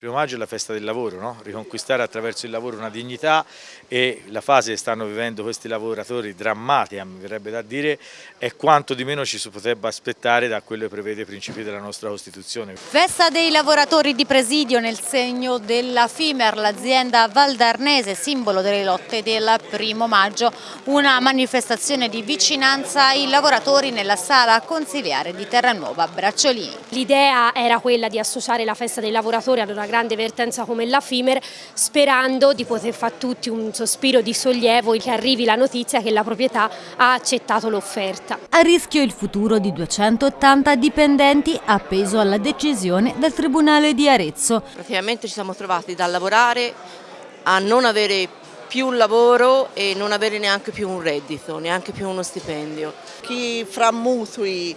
Primo maggio è la festa del lavoro, no? riconquistare attraverso il lavoro una dignità e la fase che stanno vivendo questi lavoratori drammatica, mi verrebbe da dire, è quanto di meno ci si potrebbe aspettare da quello che prevede i principi della nostra Costituzione. Festa dei lavoratori di presidio nel segno della FIMER, l'azienda valdarnese, simbolo delle lotte del primo maggio, una manifestazione di vicinanza ai lavoratori nella sala consiliare di Terranuova Bracciolini. L'idea era quella di associare la festa dei lavoratori ad una grande vertenza come la FIMER sperando di poter fare tutti un sospiro di sollievo che arrivi la notizia che la proprietà ha accettato l'offerta. A rischio il futuro di 280 dipendenti appeso alla decisione del Tribunale di Arezzo. Praticamente ci siamo trovati da lavorare a non avere più lavoro e non avere neanche più un reddito, neanche più uno stipendio. Chi fra mutui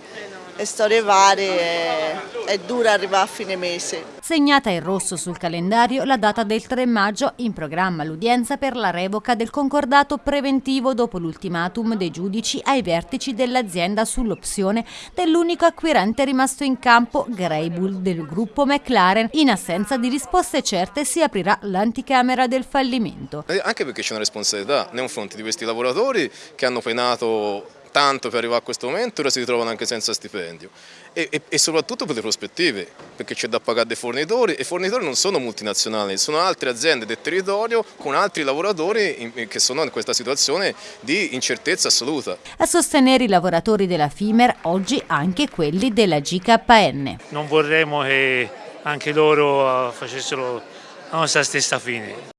e storie varie è, è dura arrivare a fine mese. Segnata in rosso sul calendario la data del 3 maggio, in programma l'udienza per la revoca del concordato preventivo dopo l'ultimatum dei giudici ai vertici dell'azienda sull'opzione dell'unico acquirente rimasto in campo, Greybull del gruppo McLaren. In assenza di risposte certe si aprirà l'anticamera del fallimento. Eh, anche perché c'è una responsabilità nei confronti di questi lavoratori che hanno penato tanto per arrivare a questo momento, ora si ritrovano anche senza stipendio e, e, e soprattutto per le prospettive, perché c'è da pagare dei fornitori e i fornitori non sono multinazionali, sono altre aziende del territorio con altri lavoratori in, che sono in questa situazione di incertezza assoluta. A sostenere i lavoratori della FIMER oggi anche quelli della GKN. Non vorremmo che anche loro facessero la nostra stessa fine.